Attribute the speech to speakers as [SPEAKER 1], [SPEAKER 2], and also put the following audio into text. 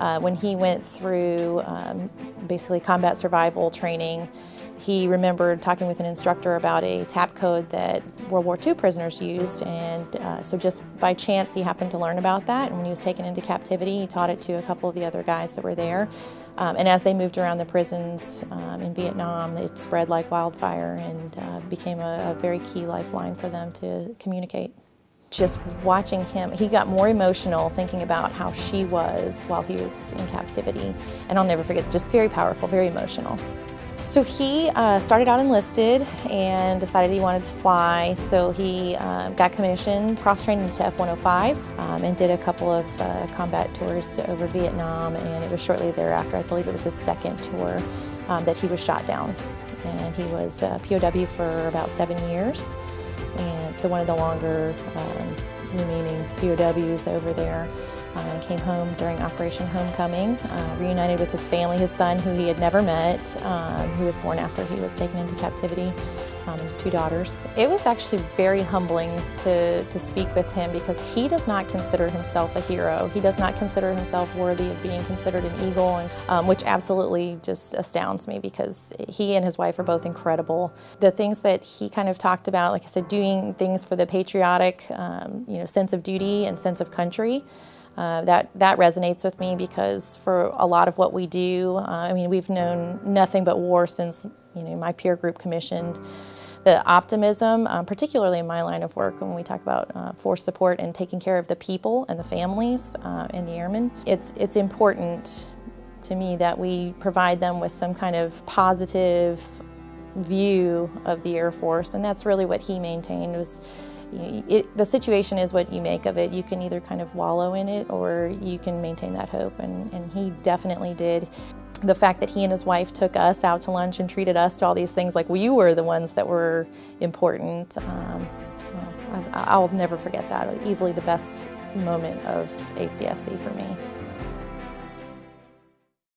[SPEAKER 1] Uh, when he went through um, basically combat survival training, he remembered talking with an instructor about a tap code that World War II prisoners used, and uh, so just by chance he happened to learn about that. And when he was taken into captivity, he taught it to a couple of the other guys that were there. Um, and as they moved around the prisons um, in Vietnam, it spread like wildfire and uh, became a, a very key lifeline for them to communicate just watching him, he got more emotional thinking about how she was while he was in captivity. And I'll never forget, just very powerful, very emotional. So he uh, started out enlisted and decided he wanted to fly. So he uh, got commissioned, cross-trained into F-105s um, and did a couple of uh, combat tours over Vietnam. And it was shortly thereafter, I believe it was his second tour, um, that he was shot down. And he was a POW for about seven years. And so one of the longer um, remaining POWs over there uh, came home during Operation Homecoming, uh, reunited with his family, his son, who he had never met, um, who was born after he was taken into captivity, um, his two daughters. It was actually very humbling to, to speak with him because he does not consider himself a hero. He does not consider himself worthy of being considered an eagle, and, um, which absolutely just astounds me because he and his wife are both incredible. The things that he kind of talked about, like I said, doing things for the patriotic um, you know, sense of duty and sense of country, uh, that, that resonates with me because for a lot of what we do, uh, I mean, we've known nothing but war since you know, my peer group commissioned. The optimism, um, particularly in my line of work when we talk about uh, force support and taking care of the people and the families uh, and the airmen, it's, it's important to me that we provide them with some kind of positive view of the Air Force, and that's really what he maintained was it, the situation is what you make of it. You can either kind of wallow in it or you can maintain that hope, and, and he definitely did. The fact that he and his wife took us out to lunch and treated us to all these things like we were the ones that were important. Um, so I, I'll never forget that. Easily the best moment of ACSC for me.